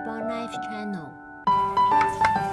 Reborn Life Channel。